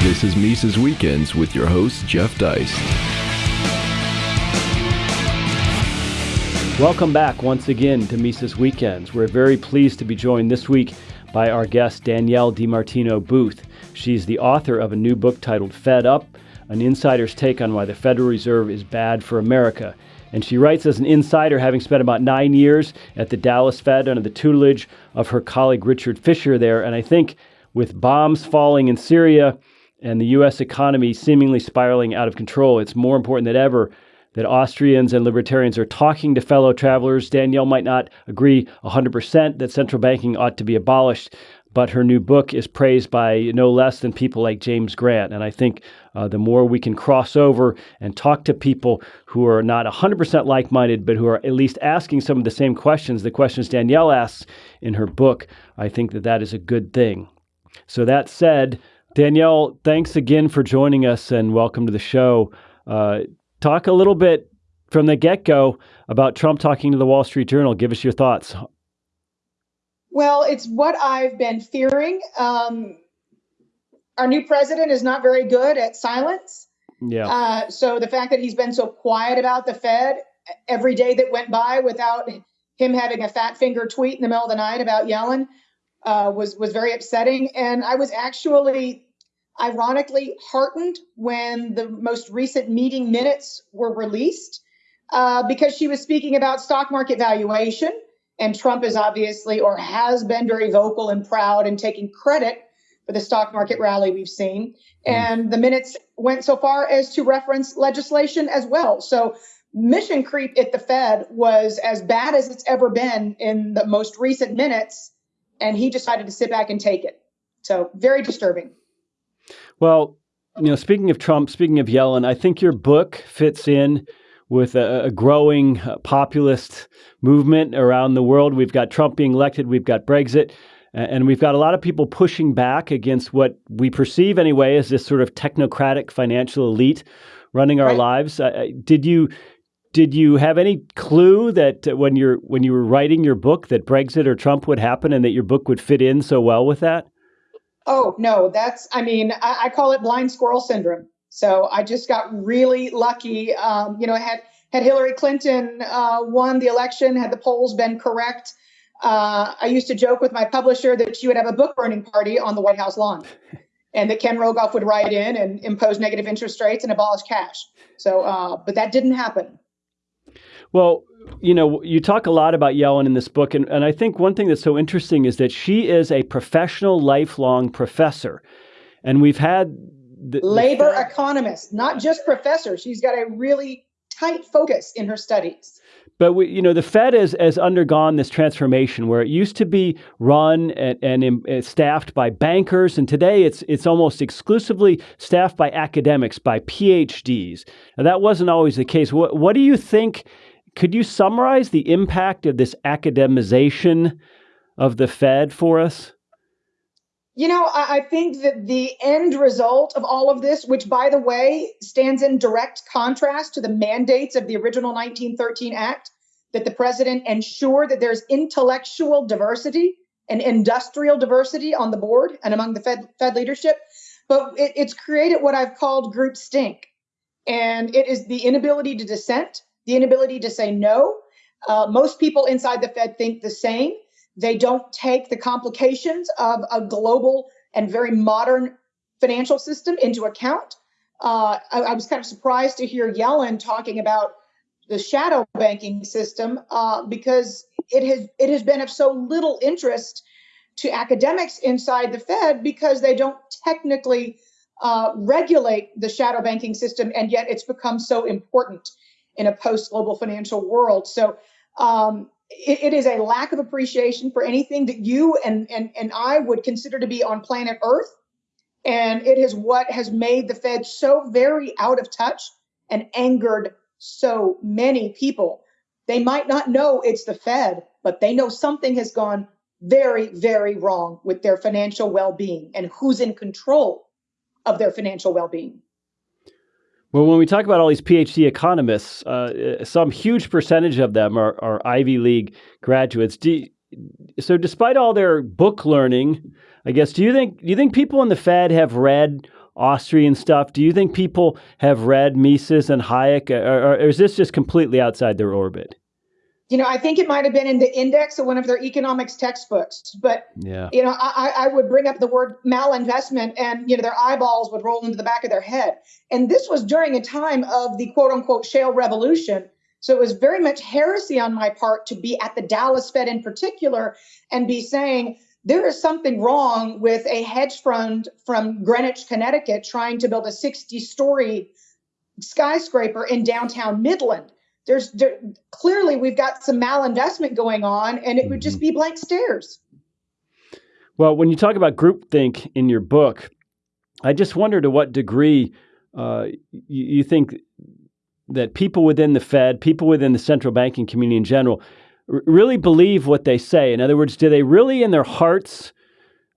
This is Mises Weekends with your host, Jeff Deist. Welcome back once again to Mises Weekends. We're very pleased to be joined this week by our guest, Danielle DiMartino Booth. She's the author of a new book titled Fed Up An Insider's Take on Why the Federal Reserve is Bad for America. And she writes as an insider, having spent about nine years at the Dallas Fed under the tutelage of her colleague Richard Fisher there. And I think with bombs falling in Syria and the U.S. economy seemingly spiraling out of control, it's more important than ever that Austrians and libertarians are talking to fellow travelers. Danielle might not agree 100% that central banking ought to be abolished, but her new book is praised by no less than people like James Grant. And I think uh, the more we can cross over and talk to people who are not 100% like minded, but who are at least asking some of the same questions, the questions Danielle asks in her book, I think that that is a good thing. So, that said, Danielle, thanks again for joining us and welcome to the show. Uh, talk a little bit from the get go about Trump talking to the Wall Street Journal. Give us your thoughts. Well, it's what I've been fearing. Um, our new president is not very good at silence. Yeah. Uh, so the fact that he's been so quiet about the Fed every day that went by without him having a fat finger tweet in the middle of the night about Yellen uh, was was very upsetting. And I was actually, ironically, heartened when the most recent meeting minutes were released uh, because she was speaking about stock market valuation and Trump is obviously or has been very vocal and proud and taking credit for the stock market rally we've seen. Mm. And the minutes went so far as to reference legislation as well. So mission creep at the Fed was as bad as it's ever been in the most recent minutes. And he decided to sit back and take it. So very disturbing. Well, you know, speaking of Trump, speaking of Yellen, I think your book fits in with a, a growing uh, populist movement around the world. We've got Trump being elected, we've got Brexit, and we've got a lot of people pushing back against what we perceive, anyway, as this sort of technocratic financial elite running our right. lives. Uh, did you did you have any clue that when you're when you were writing your book that Brexit or Trump would happen, and that your book would fit in so well with that? Oh no, that's I mean I, I call it blind squirrel syndrome. So I just got really lucky. Um, you know, had had Hillary Clinton uh, won the election, had the polls been correct, uh, I used to joke with my publisher that she would have a book burning party on the White House lawn, and that Ken Rogoff would write in and impose negative interest rates and abolish cash. So, uh, but that didn't happen. Well, you know, you talk a lot about Yellen in this book, and, and I think one thing that's so interesting is that she is a professional, lifelong professor. And we've had the, labor the, economist, not just professor. She's got a really tight focus in her studies. But we, you know, the Fed has, has undergone this transformation where it used to be run and, and, and, uh, staffed by bankers, and today it's it's almost exclusively staffed by academics, by PhDs. Now that wasn't always the case. What what do you think? Could you summarize the impact of this academization of the Fed for us? You know, I, think that the end result of all of this, which by the way stands in direct contrast to the mandates of the original 1913 Act, that the president ensure that there's intellectual diversity and industrial diversity on the board and among the Fed, Fed leadership. But it, it's created what I've called group stink. And it is the inability to dissent, the inability to say no. Uh, most people inside the Fed think the same. They don't take the complications of a global and very modern financial system into account. Uh, I, I, was kind of surprised to hear Yellen talking about the shadow banking system uh, because it has it has been of so little interest to academics inside the Fed because they don't technically uh, regulate the shadow banking system, and yet it's become so important in a post global financial world. So um, it, it is a lack of appreciation for anything that you and, and, and I would consider to be on planet Earth. And it is what has made the Fed so very out of touch and angered so many people. They might not know it's the Fed, but they know something has gone very, very wrong with their financial well being and who's in control of their financial well being. Well, when we talk about all these PhD economists, uh, some huge percentage of them are, are Ivy League graduates. You, so, despite all their book learning, I guess, do you think do you think people in the Fed have read Austrian stuff. Do you think people have read Mises and Hayek, or, or is this just completely outside their orbit? You know, I think it might have been in the index of one of their economics textbooks. But yeah. you know, I, I would bring up the word malinvestment, and you know, their eyeballs would roll into the back of their head. And this was during a time of the quote unquote shale revolution. So it was very much heresy on my part to be at the Dallas Fed in particular and be saying there is something wrong with a hedge fund from Greenwich, Connecticut, trying to build a 60 story skyscraper in downtown Midland there's there, clearly we've got some malinvestment going on, and it would just mm-hmm. be blank stares. Well, when you talk about groupthink in your book, I just wonder to what degree uh, you, you think that people within the Fed, people within the central banking community in general, r- really believe what they say. In other words, do they really, in their hearts,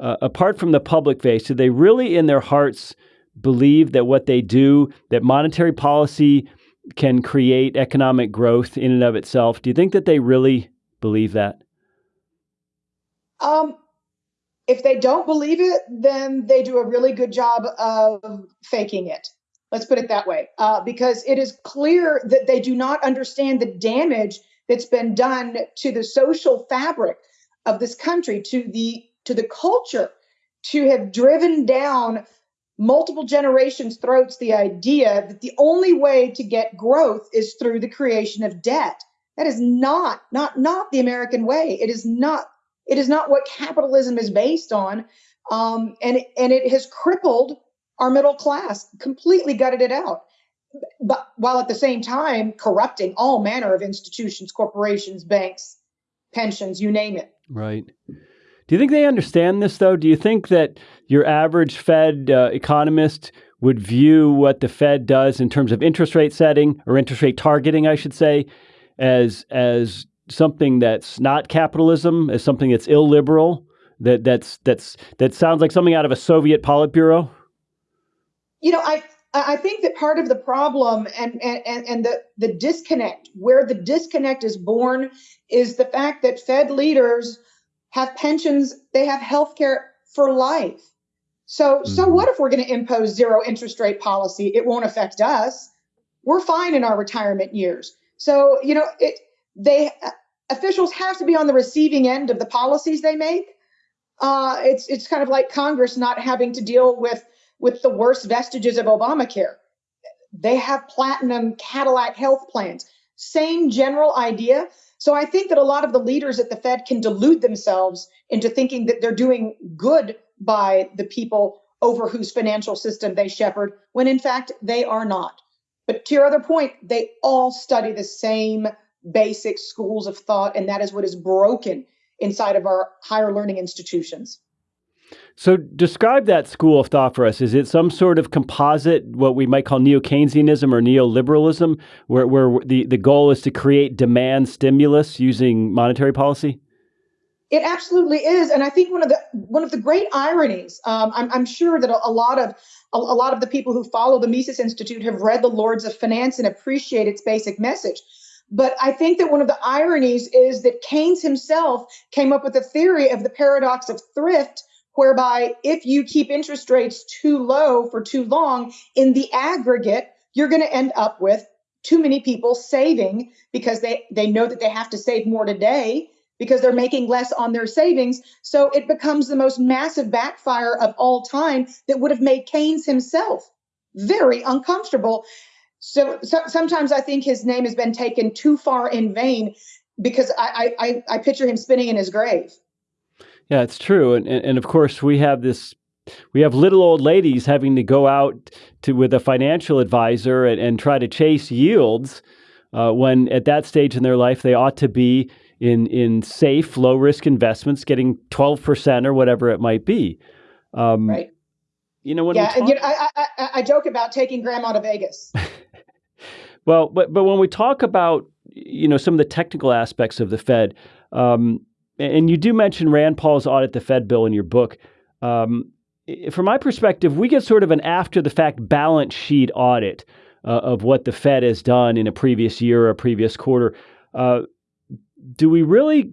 uh, apart from the public face, do they really, in their hearts, believe that what they do, that monetary policy can create economic growth in and of itself. Do you think that they really believe that? Um, if they don't believe it, then they do a really good job of faking it. Let's put it that way, uh, because it is clear that they do not understand the damage that's been done to the social fabric of this country, to the to the culture, to have driven down multiple generations' throats the idea that the only way to get growth is through the creation of debt. That is not not not the American way. It is not it is not what capitalism is based on, um, and and it has crippled our middle class, completely gutted it out. But while at the same time corrupting all manner of institutions, corporations, banks, pensions, you name it. Right. Do you think they understand this, though? Do you think that your average Fed uh, economist would view what the Fed does in terms of interest rate setting or interest rate targeting, I should say, as as something that's not capitalism, as something that's illiberal, that that's that's that sounds like something out of a Soviet Politburo? You know, I I think that part of the problem and and and the the disconnect, where the disconnect is born, is the fact that Fed leaders have pensions, they have health care for life. So, mm-hmm. so what if we're going to impose zero interest rate policy? It won't affect us. We're fine in our retirement years. So, you know, it they officials have to be on the receiving end of the policies they make. Uh, it's it's kind of like Congress not having to deal with with the worst vestiges of Obamacare. They have platinum Cadillac health plans. Same general idea. So I think that a lot of the leaders at the Fed can delude themselves into thinking that they're doing good by the people over whose financial system they shepherd, when in fact they are not. But to your other point, they all study the same basic schools of thought, and that is what is broken inside of our higher learning institutions. So, describe that school of thought for us. Is it some sort of composite, what we might call neo Keynesianism or neoliberalism, where, where the, the goal is to create demand stimulus using monetary policy? It absolutely is, and I think one of the one of the great ironies. Um, I'm, I'm, sure that a, a lot of a, a, lot of the people who follow the Mises Institute have read the Lords of Finance and appreciate its basic message. But I think that one of the ironies is that Keynes himself came up with a theory of the paradox of thrift, whereby if you keep interest rates too low for too long, in the aggregate, you're going to end up with too many people saving because they, they know that they have to save more today because they're making less on their savings. So it becomes the most massive backfire of all time that would have made Keynes himself very uncomfortable. So, so sometimes I think his name has been taken too far in vain because I, I, I picture him spinning in his grave. Yeah, it's true, and, and and of course we have this. We have little old ladies having to go out to with a financial advisor and, and try to chase yields uh, when at that stage in their life they ought to be in in safe, low risk investments, getting twelve percent or whatever it might be. Um, right. You know when yeah, talk- you know, I, I I joke about taking grandma to Vegas. well, but but when we talk about you know some of the technical aspects of the Fed, um, and you do mention Rand Paul's audit the Fed bill in your book. Um, from my perspective, we get sort of an after the fact balance sheet audit uh, of what the Fed has done in a previous year or a previous quarter. Uh, do we really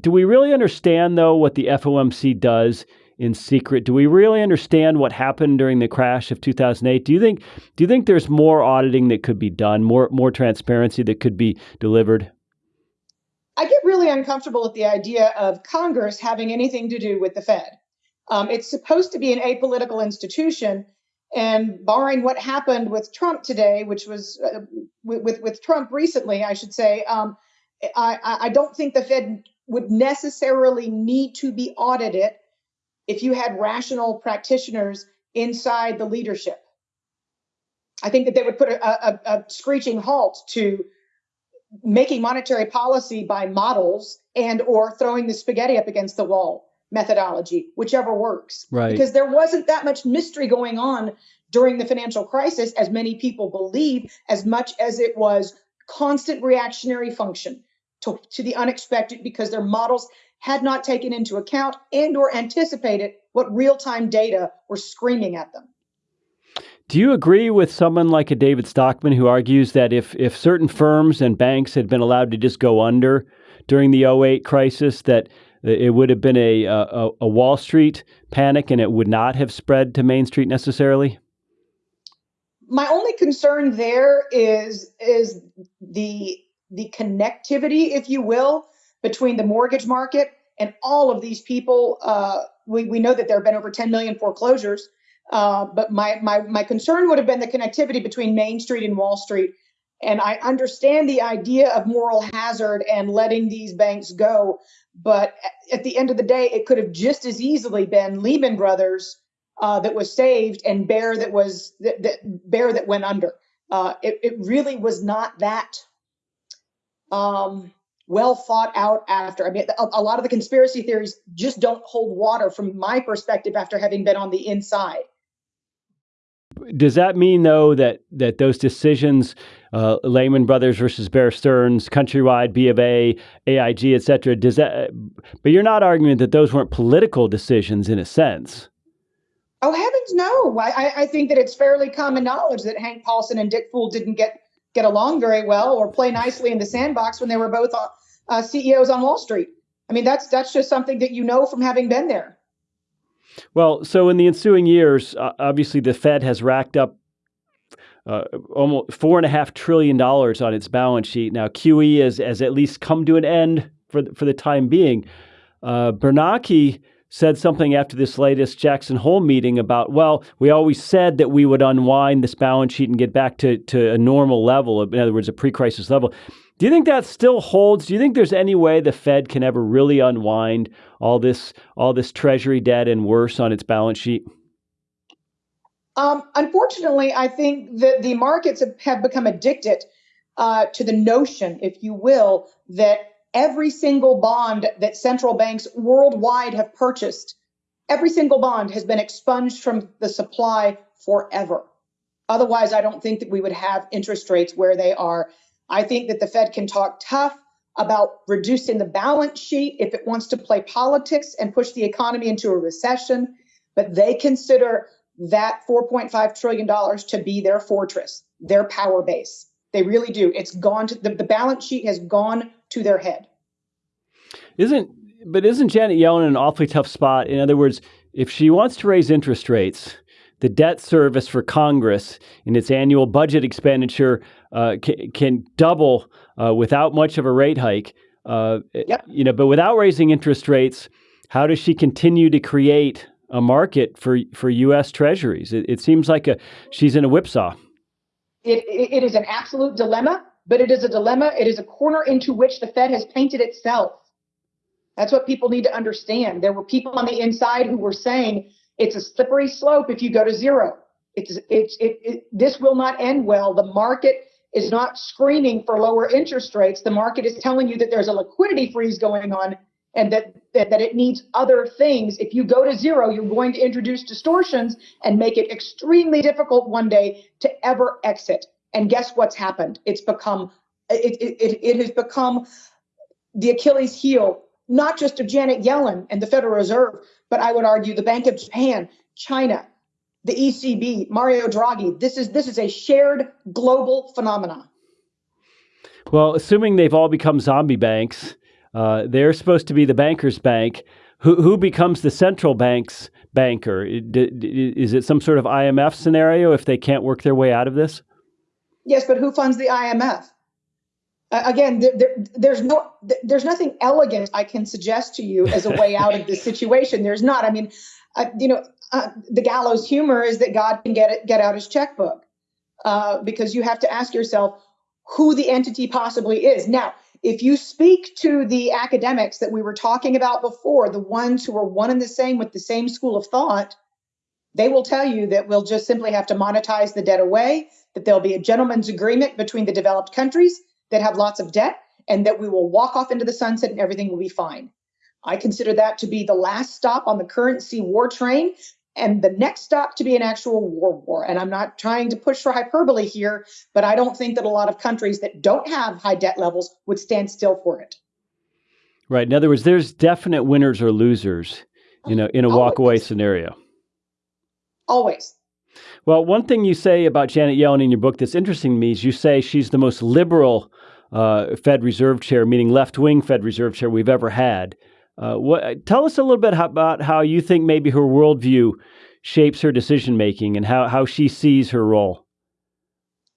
do we really understand though what the FOMC does in secret. Do we really understand what happened during the crash of 2008? Do you think do you think there's more auditing that could be done, more more transparency that could be delivered? I get really uncomfortable with the idea of Congress having anything to do with the Fed. Um, it's supposed to be an apolitical institution, and barring what happened with Trump today, which was uh, with, with, Trump recently, I should say, um, I, I don't think the Fed would necessarily need to be audited if you had rational practitioners inside the leadership. I think that they would put a, a, a screeching halt to making monetary policy by models and or throwing the spaghetti up against the wall methodology, whichever works. Right. Because there wasn't that much mystery going on during the financial crisis, as many people believe, as much as it was constant reactionary function to, to the unexpected because their models had not taken into account and or anticipated what real-time data were screaming at them. Do you agree with someone like a David Stockman who argues that if, if certain firms and banks had been allowed to just go under during the 08 crisis, that it would have been a, a, a Wall Street panic and it would not have spread to Main Street necessarily? My only concern there is is the the connectivity, if you will, between the mortgage market and all of these people. Uh, we, we know that there have been over 10 million foreclosures. Uh, but my, my, my concern would have been the connectivity between Main Street and Wall Street. And I understand the idea of moral hazard and letting these banks go. But at the end of the day, it could have just as easily been Lehman Brothers uh, that was saved and Bear that was that, that Bear that went under. Uh, it, it really was not that um, well thought out after. I mean, a, a, lot of the conspiracy theories just don't hold water from my perspective after having been on the inside. Does that mean though that that those decisions, uh, Lehman Brothers versus Bear Stearns, Countrywide, B of A, AIG, et cetera, does that? But you're not arguing that those weren't political decisions in a sense. Oh heavens, no! I, I think that it's fairly common knowledge that Hank Paulson and Dick Fuld didn't get get along very well or play nicely in the sandbox when they were both uh CEOs on Wall Street. I mean, that's that's just something that you know from having been there. Well, so in the ensuing years, uh, obviously the Fed has racked up uh, almost four and a half trillion dollars on its balance sheet. Now QE has, has at least come to an end for the, for the time being. Uh, Bernanke said something after this latest Jackson Hole meeting about, well, we always said that we would unwind this balance sheet and get back to, to a normal level, in other words, a pre crisis level. Do you think that still holds? Do you think there's any way the Fed can ever really unwind all this all this treasury debt and worse on its balance sheet? Um, unfortunately, I think that the markets have, have become addicted uh, to the notion, if you will, that every single bond that central banks worldwide have purchased, every single bond has been expunged from the supply forever. Otherwise, I don't think that we would have interest rates where they are. I think that the Fed can talk tough about reducing the balance sheet if it wants to play politics and push the economy into a recession, but they consider that $4.5 trillion to be their fortress, their power base. They really do. It's gone to the, the balance sheet has gone to their head. Isn't but isn't Janet Yellen in an awfully tough spot? In other words, if she wants to raise interest rates, the debt service for Congress in its annual budget expenditure uh, can, can, double uh, without much of a rate hike. Uh, yep. You know, but without raising interest rates, how does she continue to create a market for for U.S. Treasuries? It, it seems like a she's in a whipsaw. It, it is an absolute dilemma, but it is a dilemma. It is a corner into which the Fed has painted itself. That's what people need to understand. There were people on the inside who were saying it's a slippery slope if you go to zero. It's, it's, it, it, this will not end well. The market is not screaming for lower interest rates. The market is telling you that there's a liquidity freeze going on and that, that, that it needs other things. If you go to zero, you're going to introduce distortions and make it extremely difficult one day to ever exit. And guess what's happened? It's become it, it, it has become the Achilles heel not just of Janet Yellen and the Federal Reserve, but I would argue the Bank of Japan, China, the ECB, Mario Draghi. This is this is a shared global phenomenon. Well, assuming they've all become zombie banks, uh, they're supposed to be the bankers' bank who, who becomes the central bank's banker? Is it some sort of IMF scenario if they can't work their way out of this? Yes, but who funds the IMF? Uh, again, there, there, there's no, there's nothing elegant I can suggest to you as a way out of this situation. There's not. I mean, uh, you know, uh, the gallows humor is that God can get it, get out his checkbook, uh, because you have to ask yourself who the entity possibly is. Now, if you speak to the academics that we were talking about before, the ones who are one and the same with the same school of thought, they will tell you that we'll just simply have to monetize the debt away, that there'll be a gentleman's agreement between the developed countries that have lots of debt, and that we will walk off into the sunset and everything will be fine. I consider that to be the last stop on the currency war train and the next stop to be an actual war war. And I'm not trying to push for hyperbole here, but I don't think that a lot of countries that don't have high debt levels would stand still for it. Right. In other words, there's definite winners or losers, you know, in a walkaway scenario. Always. Well, one thing you say about Janet Yellen in your book that's interesting to me is you say she's the most liberal uh, Fed Reserve Chair, meaning left wing Fed Reserve Chair we've ever had. Uh, what, tell us a little bit about how you think maybe her worldview shapes her decision making and how, how she sees her role.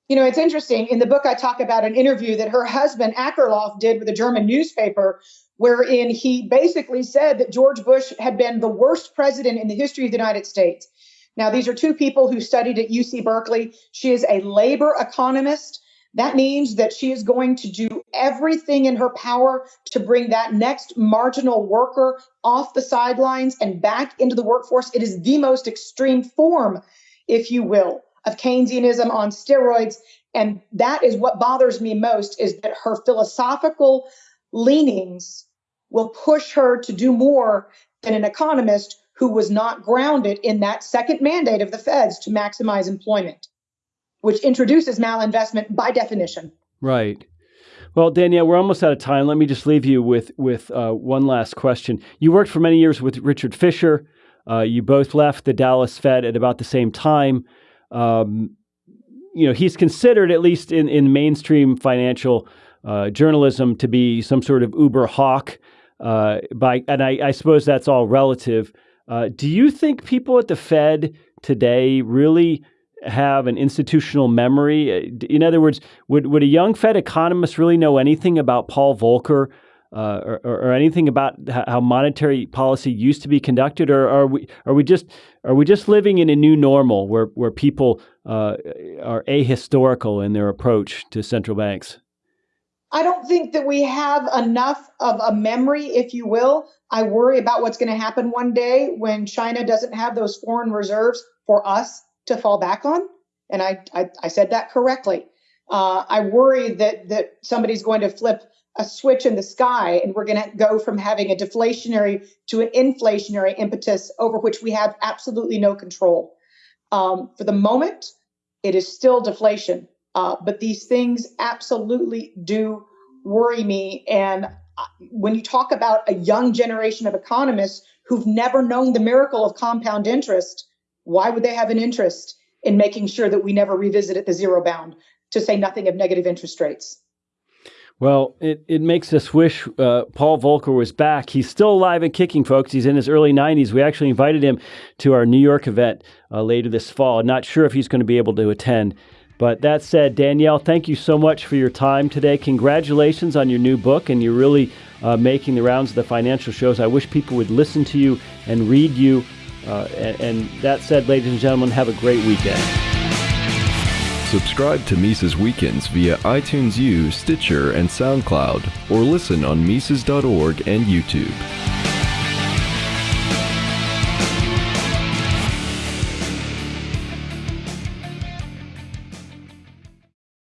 You know, it's interesting. In the book, I talk about an interview that her husband, Akerlof, did with a German newspaper, wherein he basically said that George Bush had been the worst president in the history of the United States. Now, these are two people who studied at UC Berkeley. She is a labor economist. That means that she is going to do everything in her power to bring that next marginal worker off the sidelines and back into the workforce. It is the most extreme form, if you will, of Keynesianism on steroids. And that is what bothers me most is that her philosophical leanings will push her to do more than an economist who was not grounded in that second mandate of the feds to maximize employment which introduces malinvestment by definition. Right. Well, Danielle, we're almost out of time. Let me just leave you with with uh, one last question. You worked for many years with Richard Fisher. Uh, you both left the Dallas Fed at about the same time. Um, you know, he's considered, at least in, in mainstream financial uh, journalism, to be some sort of uber hawk. Uh, by and I, I, suppose that's all relative. Uh, do you think people at the Fed today really have an institutional memory? Uh, in other words, would, would a young Fed economist really know anything about Paul Volcker uh, or, or, anything about how monetary policy used to be conducted, or are we are we just are we just living in a new normal where where people uh, are ahistorical in their approach to central banks? I don't think that we have enough of a memory, if you will. I worry about what's going to happen one day when China doesn't have those foreign reserves for us to fall back on. And I, I, I said that correctly. Uh, I worry that that somebody's going to flip a switch in the sky and we're going to go from having a deflationary to an inflationary impetus over which we have absolutely no control. Um, for the moment, it is still deflation, uh, but these things absolutely do worry me. And uh, when you talk about a young generation of economists who've never known the miracle of compound interest, why would they have an interest in making sure that we never revisit at the zero bound, to say nothing of negative interest rates? Well, it, it makes us wish uh, Paul Volcker was back. He's still alive and kicking, folks. He's in his early 90s. We actually invited him to our New York event uh, later this fall. Not sure if he's going to be able to attend. But that said, Danielle, thank you so much for your time today. Congratulations on your new book, and you're really uh, making the rounds of the financial shows. I wish people would listen to you and read you uh, and, and that said, ladies and gentlemen, have a great weekend. Subscribe to Mises Weekends via iTunes U, Stitcher, and SoundCloud, or listen on Mises.org and YouTube.